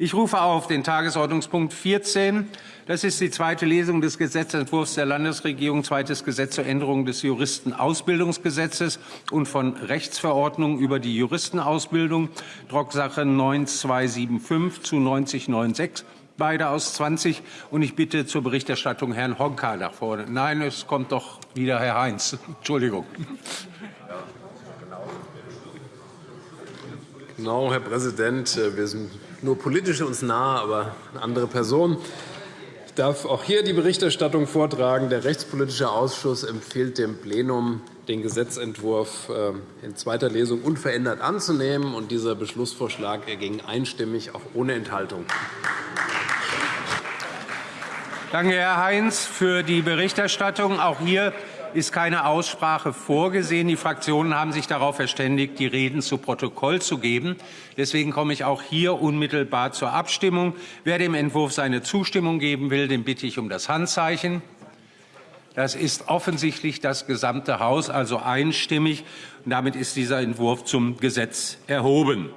Ich rufe auf den Tagesordnungspunkt 14. Das ist die zweite Lesung des Gesetzentwurfs der Landesregierung, zweites Gesetz zur Änderung des Juristenausbildungsgesetzes und von Rechtsverordnung über die Juristenausbildung, Drucksache 9275 zu 9096 beide aus 20. Und ich bitte zur Berichterstattung Herrn Honka nach vorne. Nein, es kommt doch wieder Herr Heinz. Entschuldigung. Genau, Herr Präsident. Wir sind nur politisch uns nahe, aber eine andere Person. Ich darf auch hier die Berichterstattung vortragen. Der Rechtspolitische Ausschuss empfiehlt dem Plenum, den Gesetzentwurf äh, in zweiter Lesung unverändert anzunehmen. Und dieser Beschlussvorschlag ging einstimmig, auch ohne Enthaltung. Danke, Herr Heinz, für die Berichterstattung. Auch hier ist keine Aussprache vorgesehen. Die Fraktionen haben sich darauf verständigt, die Reden zu Protokoll zu geben. Deswegen komme ich auch hier unmittelbar zur Abstimmung. Wer dem Entwurf seine Zustimmung geben will, den bitte ich um das Handzeichen. Das ist offensichtlich das gesamte Haus, also einstimmig. Damit ist dieser Entwurf zum Gesetz erhoben.